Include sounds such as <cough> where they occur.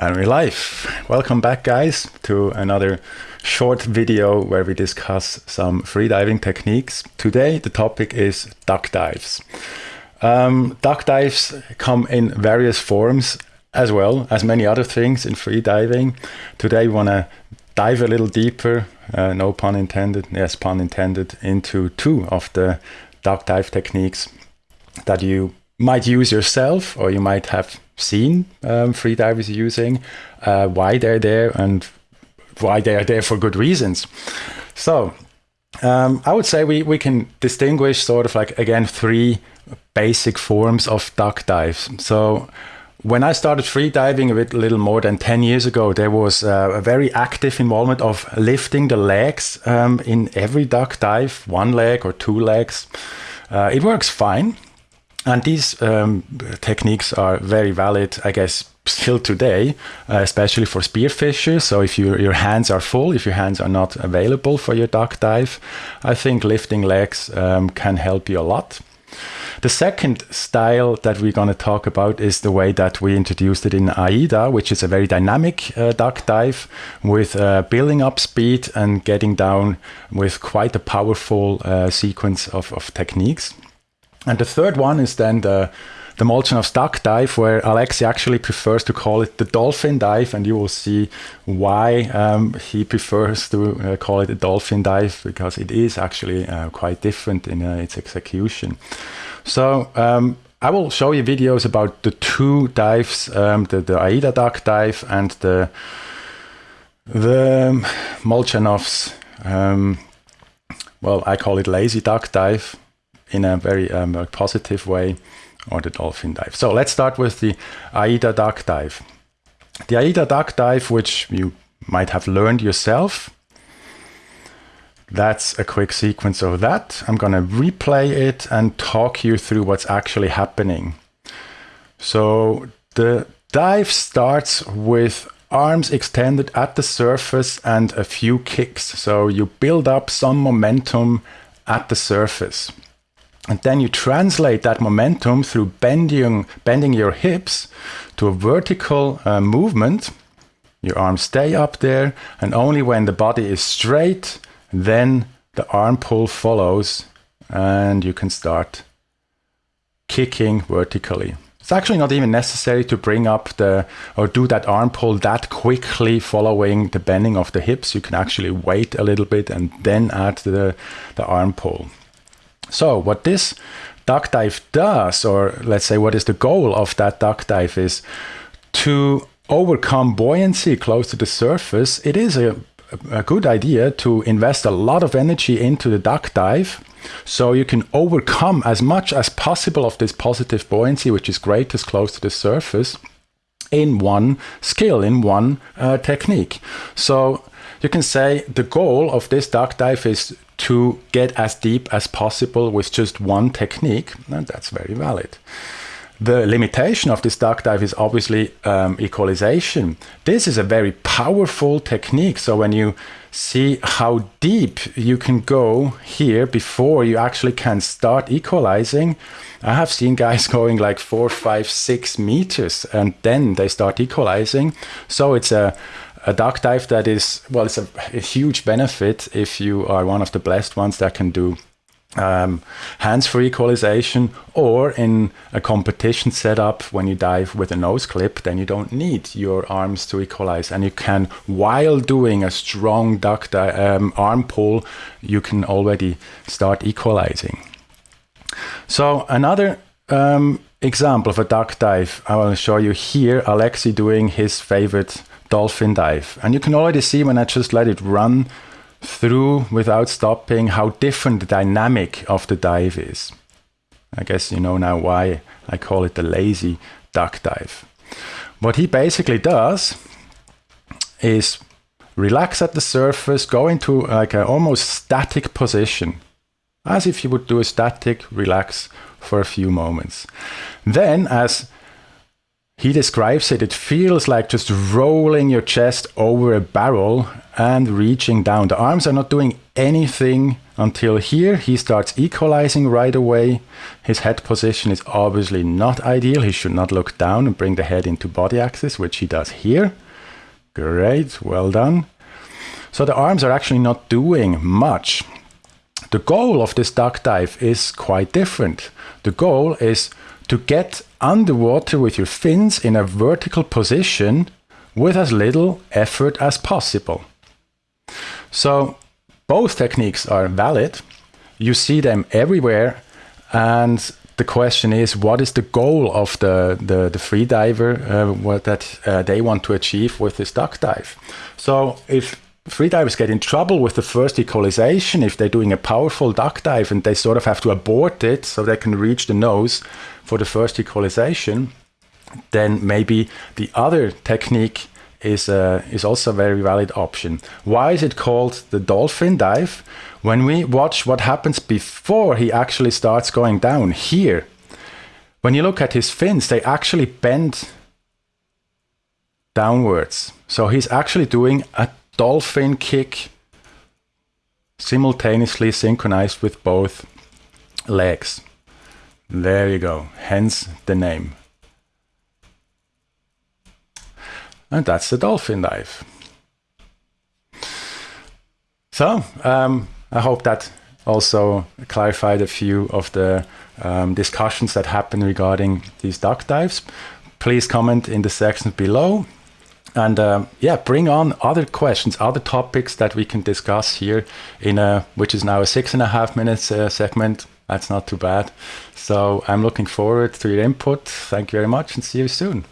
And we're live. Welcome back, guys, to another short video where we discuss some freediving techniques. Today, the topic is duck dives. Um, duck dives come in various forms as well as many other things in freediving. Today, we want to dive a little deeper, uh, no pun intended, yes, pun intended, into two of the duck dive techniques that you might use yourself or you might have seen um, freedivers using, uh, why they're there, and why they are there for good reasons. So um, I would say we, we can distinguish sort of like, again, three basic forms of duck dives. So when I started freediving a, bit, little more than 10 years ago, there was uh, a very active involvement of lifting the legs um, in every duck dive, one leg or two legs. Uh, it works fine. And these um, techniques are very valid, I guess, still today, uh, especially for spearfishers. So if you, your hands are full, if your hands are not available for your duck dive, I think lifting legs um, can help you a lot. The second style that we're going to talk about is the way that we introduced it in AIDA, which is a very dynamic uh, duck dive with uh, building up speed and getting down with quite a powerful uh, sequence of, of techniques. And the third one is then the the Molchanov's duck dive, where Alexei actually prefers to call it the dolphin dive, and you will see why um, he prefers to uh, call it a dolphin dive because it is actually uh, quite different in uh, its execution. So um, I will show you videos about the two dives, um, the, the AIDA duck dive and the the Molchanov's. Um, well, I call it lazy duck dive in a very um, positive way or the dolphin dive. So let's start with the AIDA duck dive. The AIDA duck dive, which you might have learned yourself, that's a quick sequence of that. I'm going to replay it and talk you through what's actually happening. So the dive starts with arms extended at the surface and a few kicks. So you build up some momentum at the surface. And then you translate that momentum through bending, bending your hips to a vertical uh, movement. Your arms stay up there, and only when the body is straight, then the arm pull follows, and you can start kicking vertically. It's actually not even necessary to bring up the or do that arm pull that quickly following the bending of the hips. You can actually wait a little bit and then add the, the arm pull. So what this duck dive does, or let's say what is the goal of that duck dive is to overcome buoyancy close to the surface. It is a, a good idea to invest a lot of energy into the duck dive so you can overcome as much as possible of this positive buoyancy, which is greatest close to the surface in one skill, in one uh, technique. So you can say the goal of this duck dive is to get as deep as possible with just one technique, and that's very valid. The limitation of this duck dive is obviously um, equalization. This is a very powerful technique. So when you see how deep you can go here before you actually can start equalizing, I have seen guys <laughs> going like four, five, six meters and then they start equalizing. So it's a a duck dive that is well it's a, a, huge benefit if you are one of the blessed ones that can do um, hands-free equalization or in a competition setup when you dive with a nose clip then you don't need your arms to equalize. And you can while doing a strong duck um, arm pull you can already start equalizing. So another um, example of a duck dive I will show you here Alexei doing his favorite dolphin dive. And you can already see when I just let it run through without stopping how different the dynamic of the dive is. I guess you know now why I call it the lazy duck dive. What he basically does is relax at the surface, go into like an almost static position, as if you would do a static relax for a few moments. Then as he describes it, it feels like just rolling your chest over a barrel and reaching down. The arms are not doing anything until here. He starts equalizing right away. His head position is obviously not ideal. He should not look down and bring the head into body axis, which he does here. Great, well done. So the arms are actually not doing much. The goal of this duck dive is quite different. The goal is to get underwater with your fins in a vertical position with as little effort as possible. So both techniques are valid. You see them everywhere. And the question is, what is the goal of the, the, the free diver, uh, what that uh, they want to achieve with this duck dive? So if freedivers get in trouble with the first equalization if they're doing a powerful duck dive and they sort of have to abort it so they can reach the nose for the first equalization, then maybe the other technique is uh, is also a very valid option. Why is it called the dolphin dive? When we watch what happens before he actually starts going down here, when you look at his fins, they actually bend downwards. So he's actually doing a dolphin kick simultaneously synchronized with both legs. There you go, hence the name. And that's the dolphin dive. So, um, I hope that also clarified a few of the um, discussions that happen regarding these duck dives. Please comment in the section below and um, yeah, bring on other questions, other topics that we can discuss here in a which is now a six and a half minutes uh, segment. That's not too bad. So I'm looking forward to your input. Thank you very much, and see you soon.